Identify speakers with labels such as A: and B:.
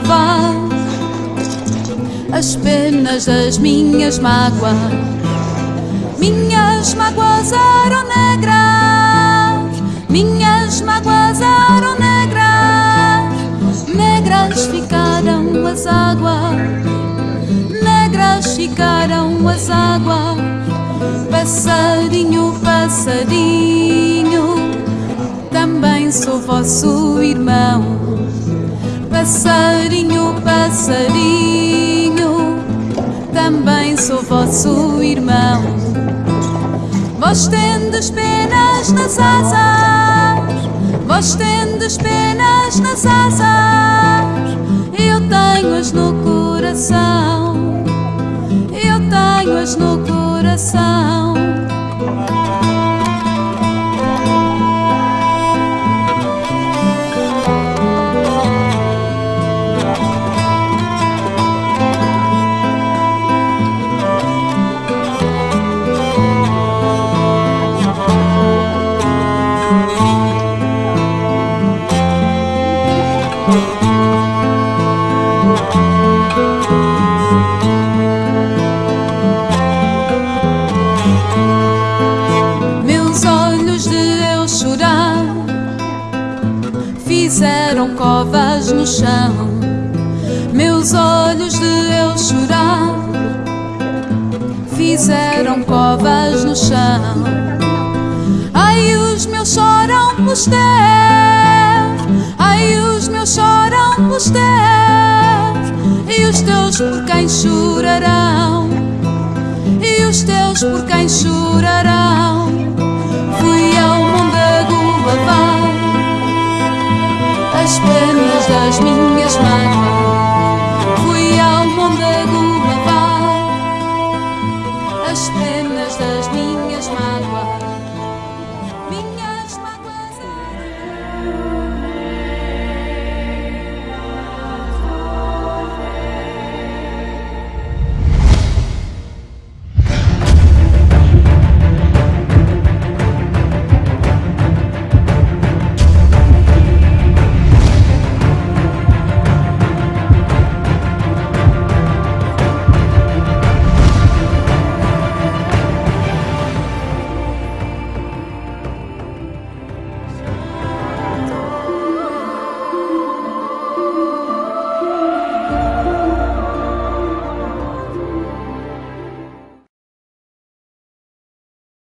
A: Lavar as penas das minhas mágoas. Minhas mágoas eram negras, minhas mágoas eram negras, negras ficaram as águas negras ficaram as águas. Passarinho, passarinho, também sou vosso irmão. Passarinho, passarinho, também sou vosso irmão. Vós tendes penas nas asas, vós tendes penas nas asas, eu tenho-as no coração, eu tenho-as no coração. Pelos teus, ai, os meus choram pelos teus, e os teus por quem chorarão e os teus por quem chorarão. Fui ao Mondego lavar as penas das minhas mágoas.